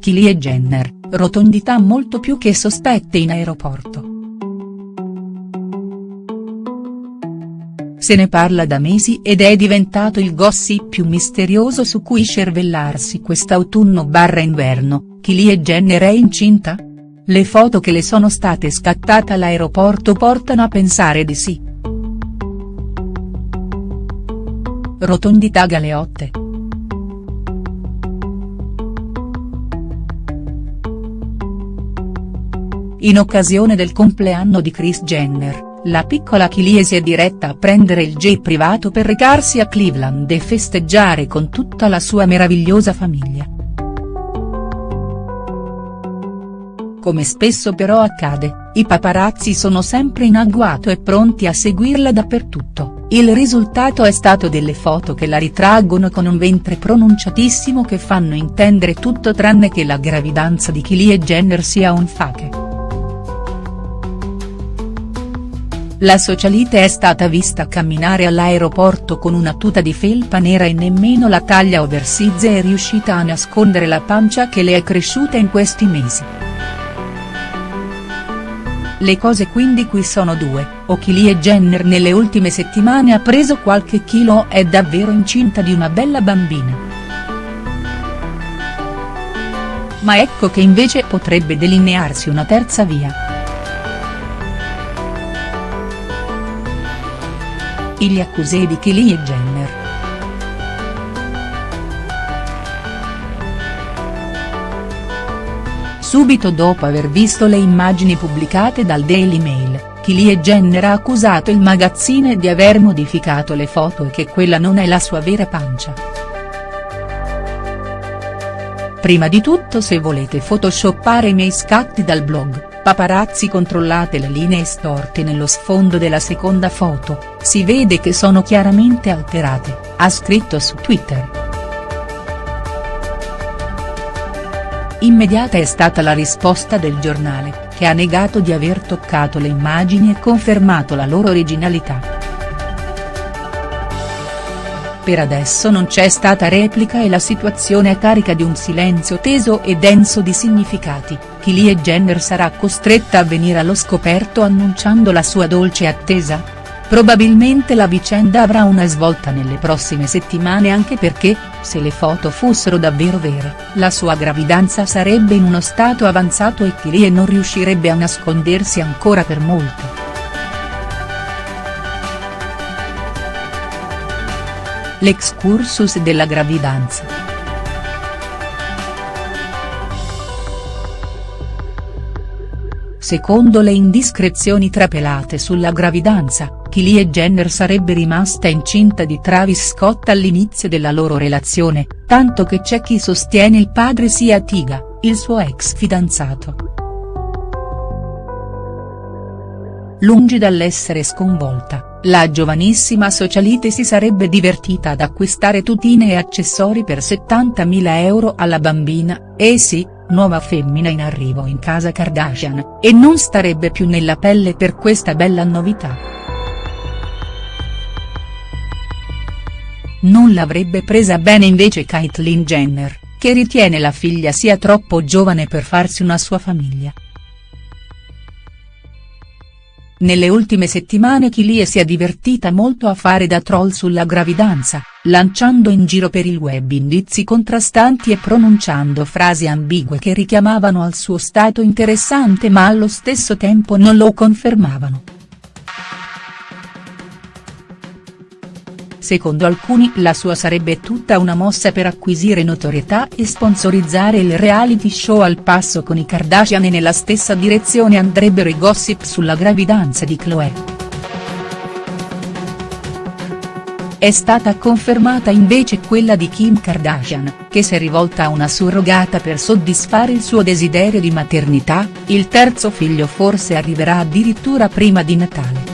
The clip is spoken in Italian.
Kylie Jenner, rotondità molto più che sospette in aeroporto. Se ne parla da mesi ed è diventato il gossip più misterioso su cui cervellarsi quest'autunno barra inverno, Kylie Jenner è incinta?. Le foto che le sono state scattate all'aeroporto portano a pensare di sì. Rotondità Galeotte. In occasione del compleanno di Kris Jenner, la piccola Kylie si è diretta a prendere il jet privato per recarsi a Cleveland e festeggiare con tutta la sua meravigliosa famiglia. Come spesso però accade, i paparazzi sono sempre in agguato e pronti a seguirla dappertutto, il risultato è stato delle foto che la ritraggono con un ventre pronunciatissimo che fanno intendere tutto tranne che la gravidanza di Kylie Jenner sia un fake. La socialite è stata vista camminare all'aeroporto con una tuta di felpa nera e nemmeno la taglia oversize è riuscita a nascondere la pancia che le è cresciuta in questi mesi. Le cose quindi qui sono due, o Kylie Jenner nelle ultime settimane ha preso qualche chilo o è davvero incinta di una bella bambina. Ma ecco che invece potrebbe delinearsi una terza via. Gli accusé di Kylie Jenner. Subito dopo aver visto le immagini pubblicate dal Daily Mail, Kylie Jenner ha accusato il magazzine di aver modificato le foto e che quella non è la sua vera pancia. Prima di tutto se volete photoshoppare i miei scatti dal blog, Paparazzi controllate le linee storte nello sfondo della seconda foto, si vede che sono chiaramente alterate, ha scritto su Twitter. Immediata è stata la risposta del giornale, che ha negato di aver toccato le immagini e confermato la loro originalità. Per adesso non c'è stata replica e la situazione è carica di un silenzio teso e denso di significati, Kylie Jenner sarà costretta a venire allo scoperto annunciando la sua dolce attesa? Probabilmente la vicenda avrà una svolta nelle prossime settimane anche perché, se le foto fossero davvero vere, la sua gravidanza sarebbe in uno stato avanzato e Kylie non riuscirebbe a nascondersi ancora per molto. L'excursus della gravidanza. Secondo le indiscrezioni trapelate sulla gravidanza, Kylie Jenner sarebbe rimasta incinta di Travis Scott all'inizio della loro relazione, tanto che c'è chi sostiene il padre sia Tiga, il suo ex fidanzato. Lungi dall'essere sconvolta, la giovanissima socialite si sarebbe divertita ad acquistare tutine e accessori per 70.000 euro alla bambina, e sì, nuova femmina in arrivo in casa Kardashian, e non starebbe più nella pelle per questa bella novità. Non l'avrebbe presa bene invece Caitlyn Jenner, che ritiene la figlia sia troppo giovane per farsi una sua famiglia. Nelle ultime settimane Kylie si è divertita molto a fare da troll sulla gravidanza, lanciando in giro per il web indizi contrastanti e pronunciando frasi ambigue che richiamavano al suo stato interessante ma allo stesso tempo non lo confermavano. Secondo alcuni la sua sarebbe tutta una mossa per acquisire notorietà e sponsorizzare il reality show al passo con i Kardashian e nella stessa direzione andrebbero i gossip sulla gravidanza di Khloe. È stata confermata invece quella di Kim Kardashian, che si è rivolta a una surrogata per soddisfare il suo desiderio di maternità, il terzo figlio forse arriverà addirittura prima di Natale.